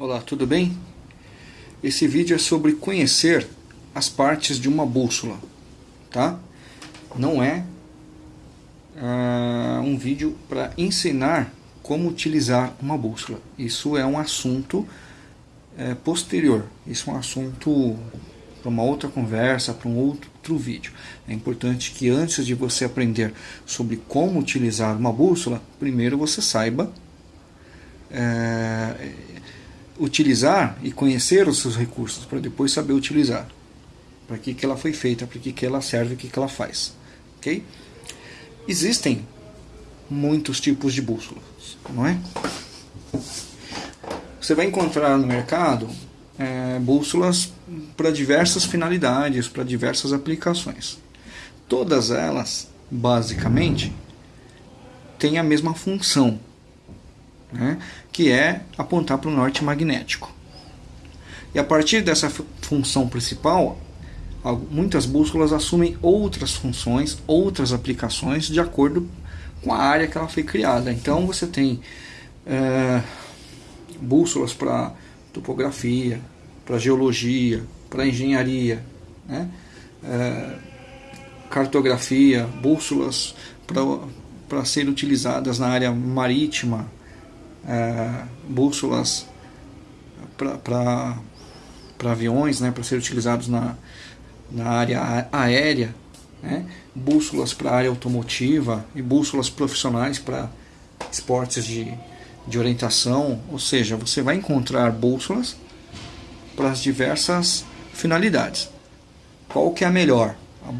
Olá, tudo bem? Esse vídeo é sobre conhecer as partes de uma bússola, tá? Não é uh, um vídeo para ensinar como utilizar uma bússola. Isso é um assunto é, posterior. Isso é um assunto para uma outra conversa, para um outro vídeo. É importante que antes de você aprender sobre como utilizar uma bússola, primeiro você saiba é, utilizar e conhecer os seus recursos para depois saber utilizar. Para que, que ela foi feita, para que, que ela serve, o que, que ela faz. Ok? Existem muitos tipos de bússolas, não é? Você vai encontrar no mercado é, bússolas para diversas finalidades, para diversas aplicações. Todas elas, basicamente, têm a mesma função, né, que é apontar para o norte magnético. E a partir dessa função principal, muitas bússolas assumem outras funções, outras aplicações de acordo com a área que ela foi criada. Então você tem é, bússolas para topografia, para geologia, para engenharia, né? é, cartografia, bússolas para serem utilizadas na área marítima, é, bússolas para aviões, né, para serem utilizados na, na área aérea, né, bússolas para a área automotiva e bússolas profissionais para esportes de, de orientação. Ou seja, você vai encontrar bússolas para as diversas finalidades. Qual que é a melhor? A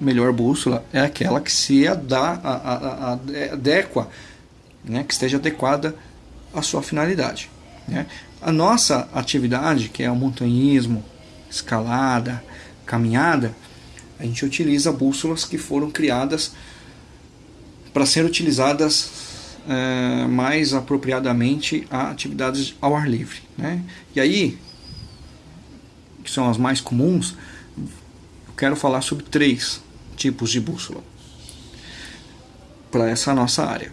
melhor bússola é aquela que se adá, a, a, a, adequa, né, que esteja adequada a sua finalidade. Né? A nossa atividade, que é o montanhismo, escalada, caminhada, a gente utiliza bússolas que foram criadas para ser utilizadas é, mais apropriadamente a atividades ao ar livre. Né? E aí, que são as mais comuns, eu quero falar sobre três tipos de bússola para essa nossa área.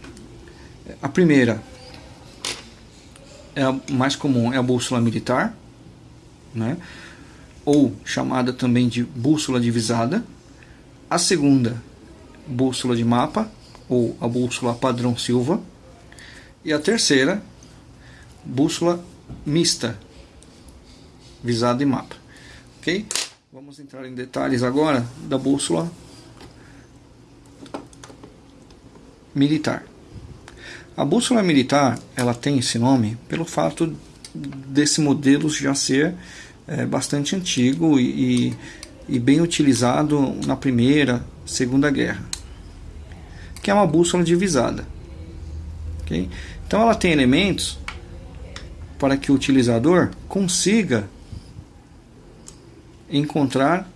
A primeira é mais comum é a bússola militar, né? ou chamada também de bússola divisada. A segunda, bússola de mapa, ou a bússola padrão Silva. E a terceira, bússola mista, visada e mapa. Ok? Vamos entrar em detalhes agora da bússola militar. A bússola militar ela tem esse nome pelo fato desse modelo já ser é, bastante antigo e, e, bem utilizado na primeira, segunda guerra, que é uma bússola divisada. Okay? Então ela tem elementos para que o utilizador consiga encontrar,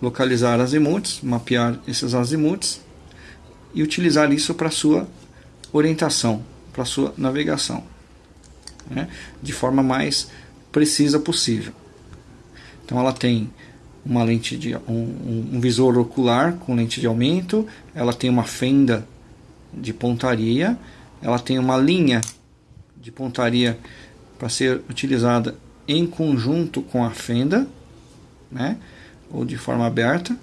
localizar azimuts, mapear esses azimuts e utilizar isso para sua orientação, para sua navegação, né? de forma mais precisa possível. Então ela tem uma lente de um, um, visor ocular com lente de aumento, ela tem uma fenda de pontaria, ela tem uma linha de pontaria para ser utilizada em conjunto com a fenda, né? ou de forma aberta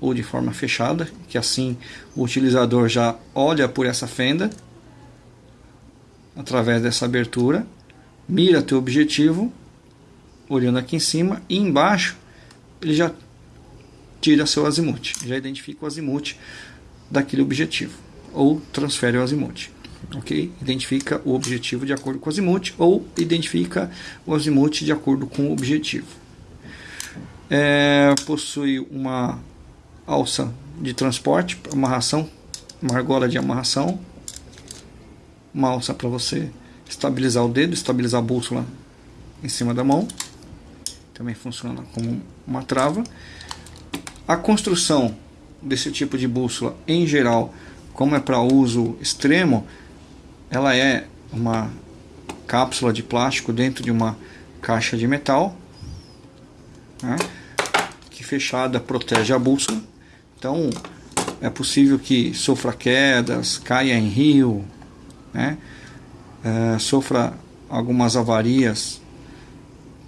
ou de forma fechada, que assim o utilizador já olha por essa fenda através dessa abertura, mira teu objetivo olhando aqui em cima e embaixo ele já tira seu azimuth, já identifica o azimuth daquele objetivo ou transfere o azimuth. Ok? Identifica o objetivo de acordo com o azimuth ou identifica o azimuth de acordo com o objetivo. É, possui uma alça de transporte, amarração, uma argola de amarração, uma alça para você estabilizar o dedo, estabilizar a bússola em cima da mão, também funciona como uma trava. A construção desse tipo de bússola, em geral, como é para uso extremo, ela é uma cápsula de plástico dentro de uma caixa de metal, né, que fechada protege a bússola então, é possível que sofra quedas, caia em rio, né? é, sofra algumas avarias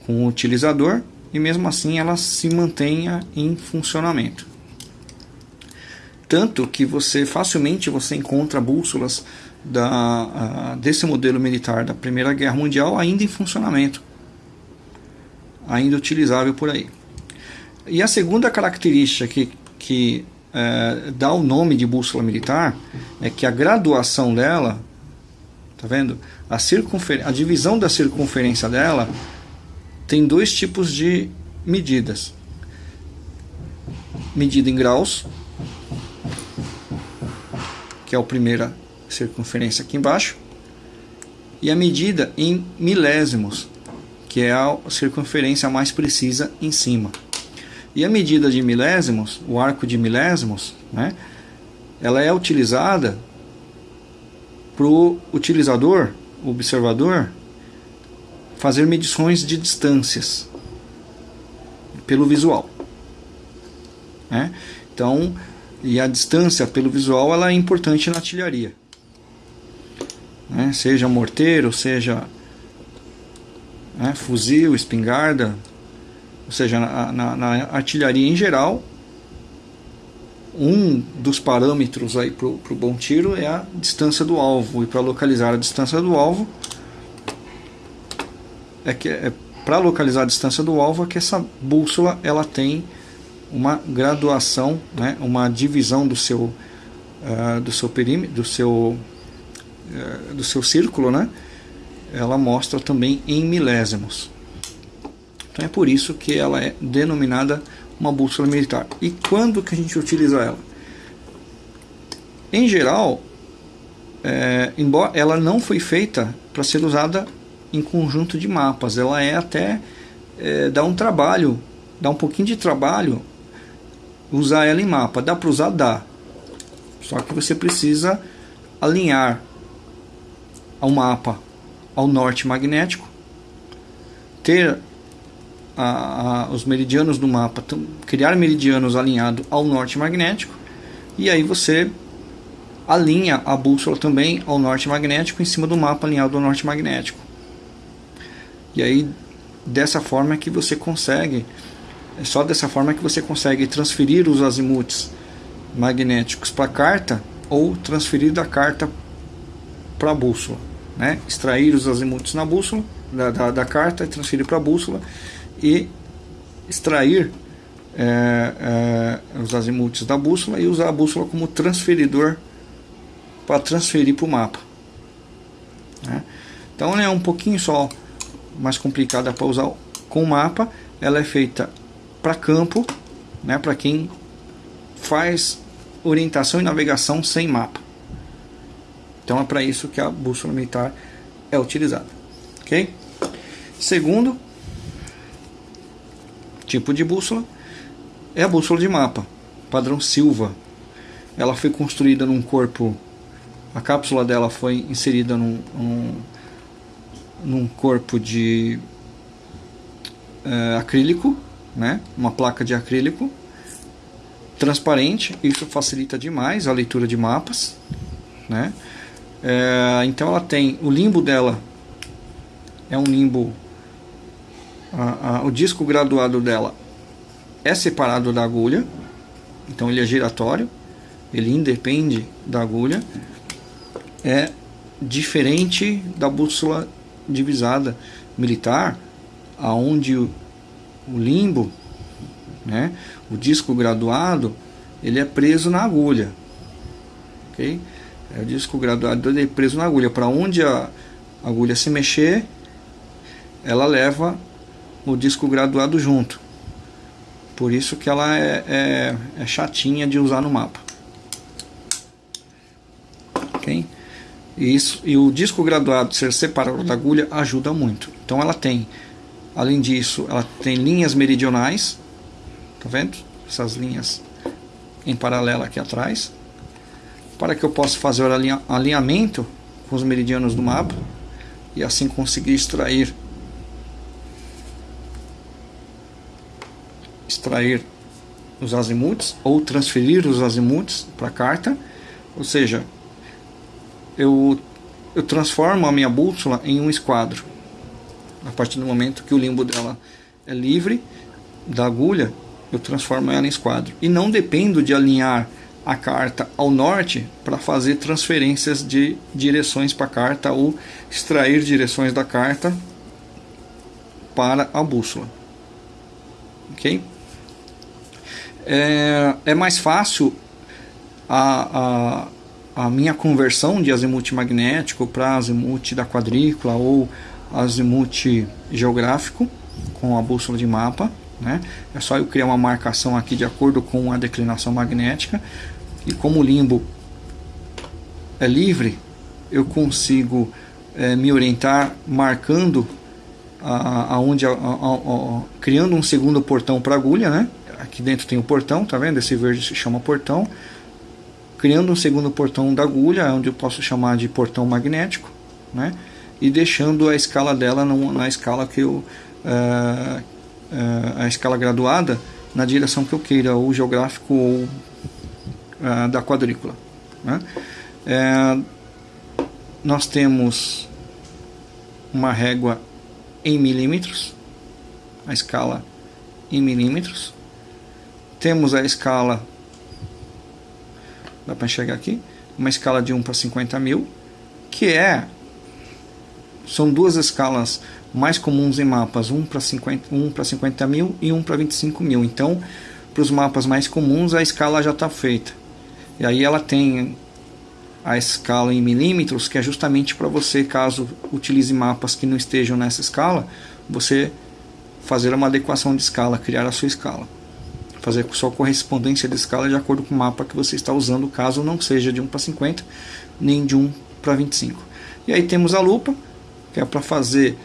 com o utilizador e mesmo assim ela se mantenha em funcionamento. Tanto que você facilmente você encontra bússolas da, desse modelo militar da Primeira Guerra Mundial ainda em funcionamento, ainda utilizável por aí. E a segunda característica que, que é, dá o nome de bússola militar é que a graduação dela, tá vendo? A, a divisão da circunferência dela tem dois tipos de medidas: medida em graus, que é a primeira circunferência aqui embaixo, e a medida em milésimos, que é a circunferência mais precisa em cima. E a medida de milésimos, o arco de milésimos, né, ela é utilizada para o utilizador, observador, fazer medições de distâncias pelo visual. Né? Então, e a distância pelo visual ela é importante na artilharia né? seja morteiro, seja né, fuzil, espingarda, ou seja, na, na, na, artilharia em geral, um dos parâmetros aí para o bom tiro é a distância do alvo. E para localizar a distância do alvo, é que é, para localizar a distância do alvo é que essa bússola ela tem uma graduação, né, uma divisão do seu uh, do seu perímetro, do seu é, do seu círculo, né? Ela mostra também em milésimos. Então é por isso que ela é denominada uma bússola militar. E quando que a gente utiliza ela? Em geral, é, embora ela não foi feita para ser usada em conjunto de mapas, ela é até é, dá um trabalho, dá um pouquinho de trabalho usar ela em mapa. Dá para usar, dá. Só que você precisa alinhar ao mapa ao norte magnético, ter a, a, os meridianos do mapa, criar meridianos alinhados ao norte magnético, e aí você alinha a bússola também ao norte magnético em cima do mapa alinhado ao norte magnético. E aí dessa forma é que você consegue, é só dessa forma que você consegue transferir os azimuts magnéticos para a carta ou transferir da carta para a bússola né? extrair os azimutos na bússola, da, da, da carta, transferir para a bússola e extrair é, é, os azimutos da bússola e usar a bússola como transferidor para transferir para o mapa. Né? Então é um pouquinho só mais complicada para usar com mapa. Ela é feita para campo, né, para quem faz orientação e navegação sem mapa. Então é para isso que a bússola militar é utilizada. Ok? Segundo tipo de bússola é a bússola de mapa, padrão Silva. Ela foi construída num corpo, a cápsula dela foi inserida num, num, num corpo de é, acrílico, né? uma placa de acrílico transparente, isso facilita demais a leitura de mapas, né? É, então ela tem o limbo dela é um limbo a, a, o disco graduado dela é separado da agulha então ele é giratório ele independe da agulha é diferente da bússola divisada militar aonde o, o limbo né o disco graduado ele é preso na agulha ok é o disco graduado é preso na agulha. Para onde a agulha se mexer, ela leva o disco graduado junto. Por isso que ela é, é, é chatinha de usar no mapa. Ok? E, isso, e o disco graduado ser separado da agulha ajuda muito. Então ela tem, além disso, ela tem linhas meridionais. Tá vendo? Essas linhas em paralelo aqui atrás para que eu possa fazer o alinhamento com os meridianos do mapa e assim conseguir extrair extrair os azimuts ou transferir os azimuts para a carta ou seja eu eu transformo a minha bússola em um esquadro. A partir do momento que o limbo dela é livre da agulha, eu transformo ela em esquadro. E não dependo de alinhar a carta ao norte para fazer transferências de direções para a carta ou extrair direções da carta para a bússola. Ok? É, é mais fácil a, a, a minha conversão de azimuth magnético para azimuth da quadrícula ou azimuth geográfico com a bússola de mapa. Né? É só eu criar uma marcação aqui de acordo com a declinação magnética e como o limbo é livre, eu consigo é, me orientar marcando aonde criando um segundo portão para agulha, né? Aqui dentro tem o portão, tá vendo? Esse verde se chama portão. Criando um segundo portão da agulha, onde eu posso chamar de portão magnético, né? E deixando a escala dela na escala que eu uh, uh, a escala graduada na direção que eu queira, ou geográfico ou uh, da quadrícula. Né? nós temos uma régua em milímetros, a escala em milímetros. Temos a escala, dá para enxergar aqui, uma escala de 1 para 50 mil, que é, são duas escalas mais comuns em mapas, 1 para 50, 1 para 50 mil e 1 para 25 mil. Então, para os mapas mais comuns, a escala já está feita. E aí ela tem a escala em milímetros, que é justamente para você, caso utilize mapas que não estejam nessa escala, você fazer uma adequação de escala, criar a sua escala. Fazer sua correspondência de escala de acordo com o mapa que você está usando, caso não seja de 1 para 50, nem de 1 para 25. E aí temos a lupa, que é para fazer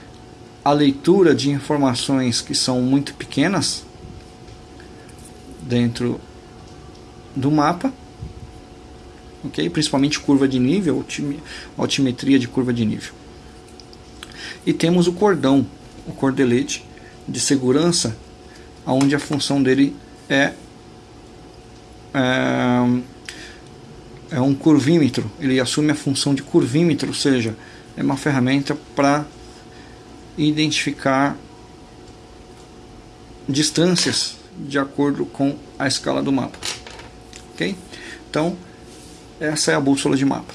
a leitura de informações que são muito pequenas dentro do mapa ok? Principalmente curva de nível, altimetria de curva de nível. E temos o cordão, o cordelete de segurança, onde a função dele é, é, é um curvímetro. Ele assume a função de curvímetro, ou seja, é uma ferramenta para identificar distâncias de acordo com a escala do mapa. Ok? Então, essa é a bússola de mapa.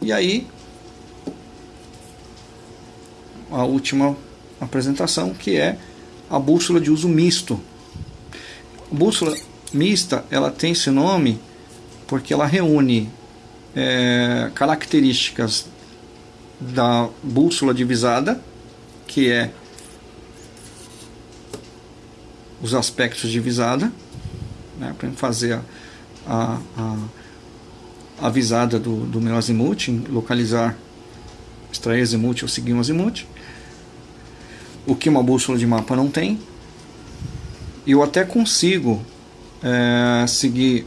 E aí, a última apresentação, que é a bússola de uso misto. A bússola mista, ela tem esse nome porque ela reúne é, características da bússola divisada, que é os aspectos de visada, né, para fazer a a, a avisada do, do meu azimuth, localizar, extrair azimuth ou seguir um azimuth, o que uma bússola de mapa não tem. Eu até consigo é, seguir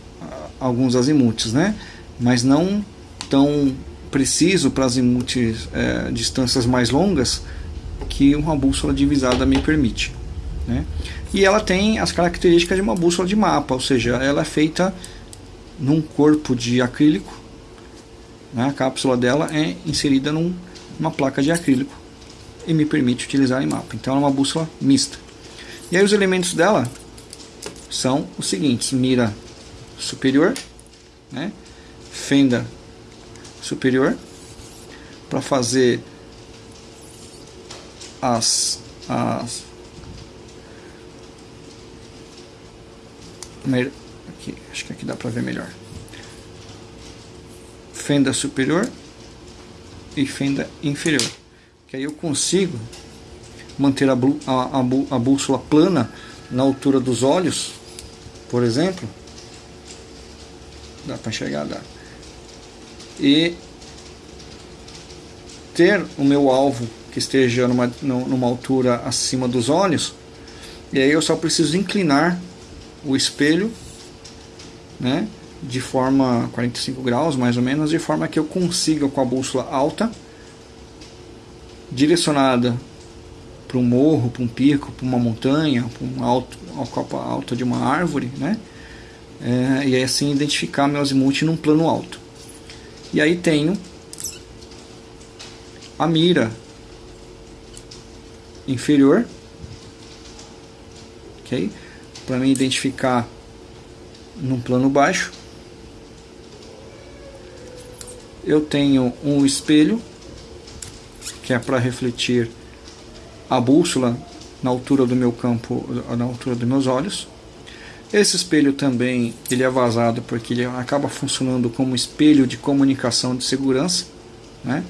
alguns azimuths, né? mas não tão preciso para azimuths é, distâncias mais longas que uma bússola divisada me permite. Né? E ela tem as características de uma bússola de mapa, ou seja, ela é feita num corpo de acrílico. Né? A cápsula dela é inserida num, numa placa de acrílico e me permite utilizar em mapa. Então é uma bússola mista. E aí os elementos dela são os seguintes: mira superior, né? fenda superior, para fazer as, as aqui, acho que aqui dá para ver melhor. Fenda superior e fenda inferior. Que aí eu consigo manter a, a, a, bússola plana na altura dos olhos, por exemplo. Dá para enxergar, dá. E ter o meu alvo que esteja numa, numa altura acima dos olhos, e aí eu só preciso inclinar o espelho né, de forma 45 graus mais ou menos, de forma que eu consiga com a bússola alta, direcionada para um morro, para um pico, para uma montanha, para um alto, uma copa alta de uma árvore, né? É, e assim identificar meu azimuth num plano alto. E aí tenho a mira inferior, ok? Para me identificar num plano baixo. Eu tenho um espelho, que é para refletir a bússola na altura do meu campo, na altura dos meus olhos. Esse espelho também ele é vazado porque ele acaba funcionando como espelho de comunicação de segurança, né?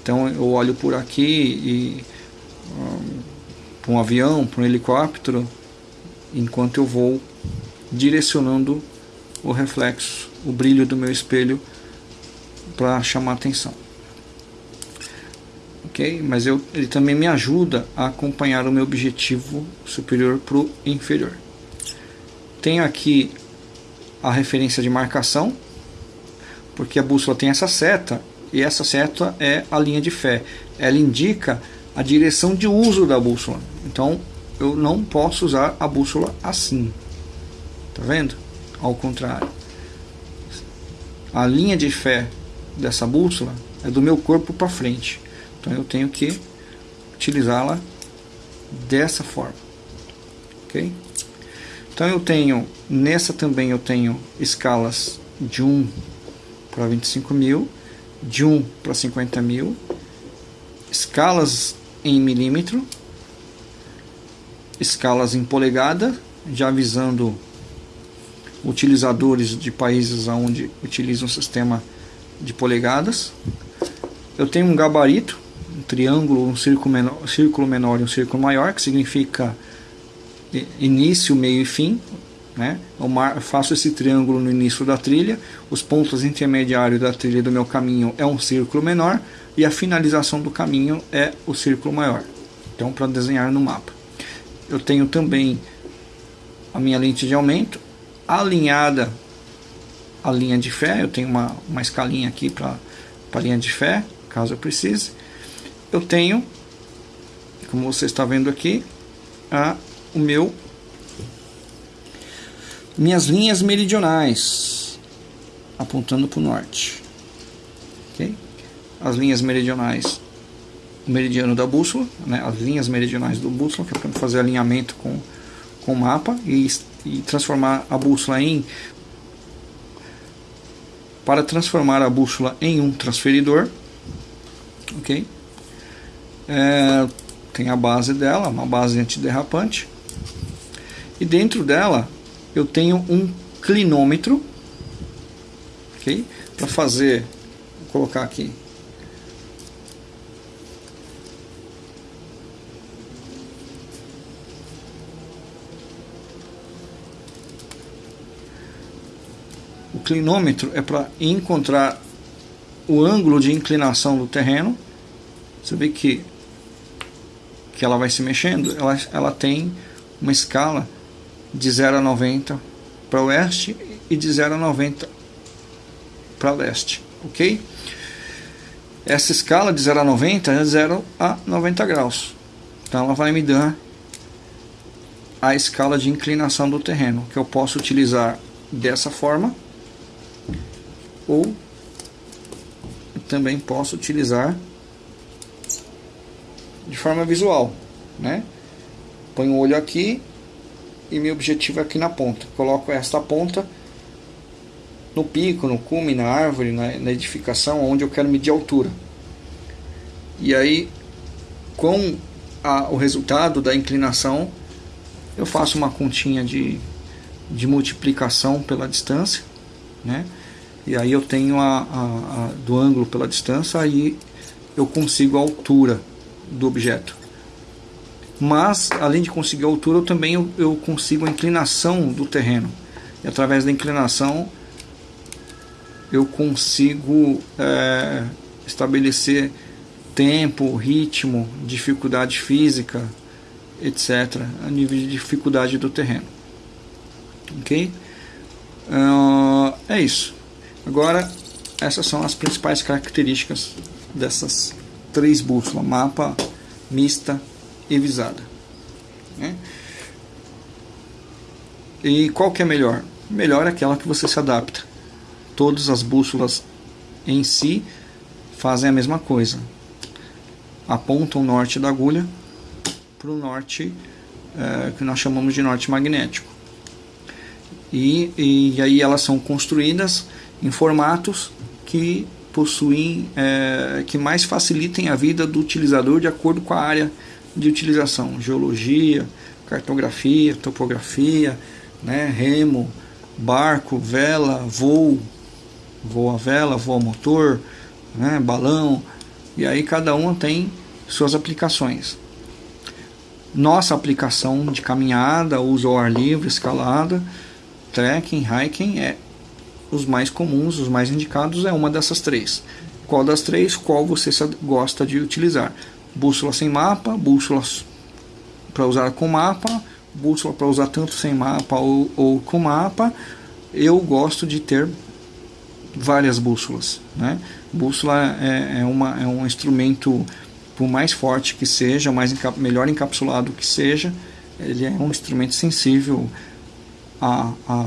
Então eu olho por aqui e um, para um avião, para um helicóptero, enquanto eu vou direcionando o reflexo, o brilho do meu espelho para chamar atenção. Ok? Mas eu, ele também me ajuda a acompanhar o meu objetivo superior para o inferior. Tenho aqui a referência de marcação, porque a bússola tem essa seta, e essa seta é a linha de fé. Ela indica a direção de uso da bússola. Então, eu não posso usar a bússola assim. Tá vendo? Ao contrário. A linha de fé dessa bússola é do meu corpo para frente. Então eu tenho que utilizá-la dessa forma. OK? Então eu tenho, nessa também eu tenho escalas de 1 para 25 mil, de 1 para 50 mil, escalas em milímetro, escalas em polegada, já avisando utilizadores de países onde utilizam o sistema de polegadas. Eu tenho um gabarito, um triângulo, um círculo menor, um círculo menor e um círculo maior, que significa início, meio e fim. Né? Eu faço esse triângulo no início da trilha, os pontos intermediários da trilha do meu caminho é um círculo menor e a finalização do caminho é o círculo maior. Então, para desenhar no mapa. Eu tenho também a minha lente de aumento alinhada à linha de fé. Eu tenho uma, uma escalinha aqui para a linha de fé, caso eu precise. Eu tenho, como você está vendo aqui, a o meu minhas linhas meridionais apontando para o norte. Okay? As linhas meridionais, o meridiano da bússola, né? as linhas meridionais do bússola, que é para fazer alinhamento com, com o mapa e, e transformar a bússola em. Para transformar a bússola em um transferidor, ok? É, tem a base dela, uma base antiderrapante e dentro dela eu tenho um clinômetro, ok? Para fazer, vou colocar aqui. O clinômetro é para encontrar o ângulo de inclinação do terreno. Você vê que, que ela vai se mexendo, ela, ela tem uma escala de 0 a 90 para oeste e de 0 a 90 para leste, ok? Essa escala de 0 a 90 é 0 a 90 graus. Então ela vai me dar a escala de inclinação do terreno, que eu posso utilizar dessa forma ou também posso utilizar de forma visual, né? Põe o olho aqui e meu objetivo é aqui na ponta. Coloco esta ponta no pico, no cume, na árvore, na, na edificação, onde eu quero medir a altura. E aí, com a, o resultado da inclinação, eu faço uma continha de, de multiplicação pela distância, né? E aí eu tenho a, a, a do ângulo pela distância, aí eu consigo a altura do objeto mas além de conseguir a altura, eu também eu, consigo a inclinação do terreno. E através da inclinação eu consigo é, estabelecer tempo, ritmo, dificuldade física, etc., a nível de dificuldade do terreno. Ok? Uh, é isso. Agora, essas são as principais características dessas três bússolas: mapa, mista, e visada. Né? E qual que é melhor? Melhor é aquela que você se adapta. Todas as bússolas em si fazem a mesma coisa. apontam o norte da agulha para o norte é, que nós chamamos de norte magnético. E, e aí elas são construídas em formatos que possuem, é, que mais facilitem a vida do utilizador de acordo com a área de utilização, geologia, cartografia, topografia, né, remo, barco, vela, voo, voo a vela, voo a motor, né, balão, e aí cada uma tem suas aplicações. Nossa aplicação de caminhada, uso ao ar livre, escalada, trekking, hiking é os mais comuns, os mais indicados é uma dessas três. Qual das três, qual você gosta de utilizar? Bússola sem mapa, bússola para usar com mapa, bússola para usar tanto sem mapa ou, ou, com mapa. Eu gosto de ter várias bússolas. Né? Bússola é, é, uma, é um instrumento, por mais forte que seja, mais melhor encapsulado que seja, ele é um instrumento sensível a, a,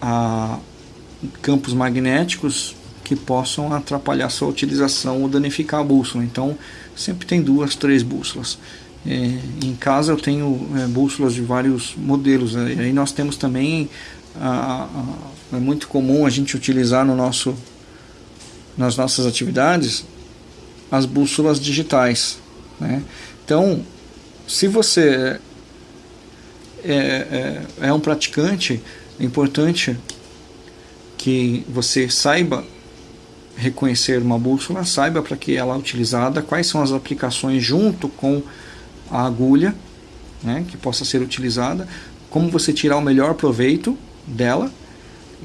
a campos magnéticos que possam atrapalhar sua utilização ou danificar a bússola. Então, sempre tem duas, três bússolas. É, em casa eu tenho é, bússolas de vários modelos. Né? Aí nós temos também, a, a, é muito comum a gente utilizar no nosso, nas nossas atividades as bússolas digitais. Né? Então, se você é, é, é um praticante, é importante que você saiba reconhecer uma bússola, saiba para que ela é utilizada, quais são as aplicações junto com a agulha né, que possa ser utilizada, como você tirar o melhor proveito dela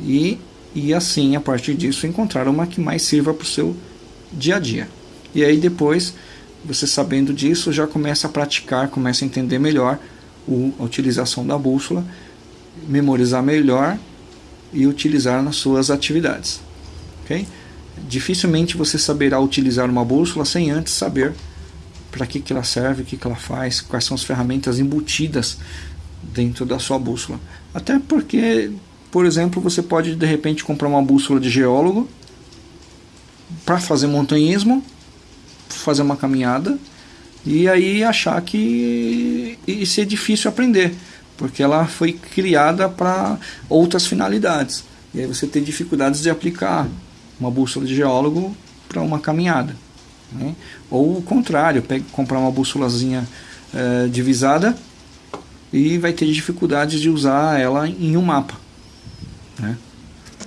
e, e assim, a partir disso, encontrar uma que mais sirva para o seu dia a dia. E aí depois, você sabendo disso, já começa a praticar, começa a entender melhor a utilização da bússola, memorizar melhor e utilizar nas suas atividades. Okay? Dificilmente você saberá utilizar uma bússola sem antes saber para que, que ela serve, o que, que ela faz, quais são as ferramentas embutidas dentro da sua bússola. Até porque, por exemplo, você pode de repente comprar uma bússola de geólogo para fazer montanhismo, fazer uma caminhada e aí achar que isso é difícil aprender, porque ela foi criada para outras finalidades. E aí você tem dificuldades de aplicar uma bússola de geólogo para uma caminhada. Né? Ou o contrário, pega, comprar uma bússolazinha é, divisada e vai ter dificuldades de usar ela em um mapa. Né?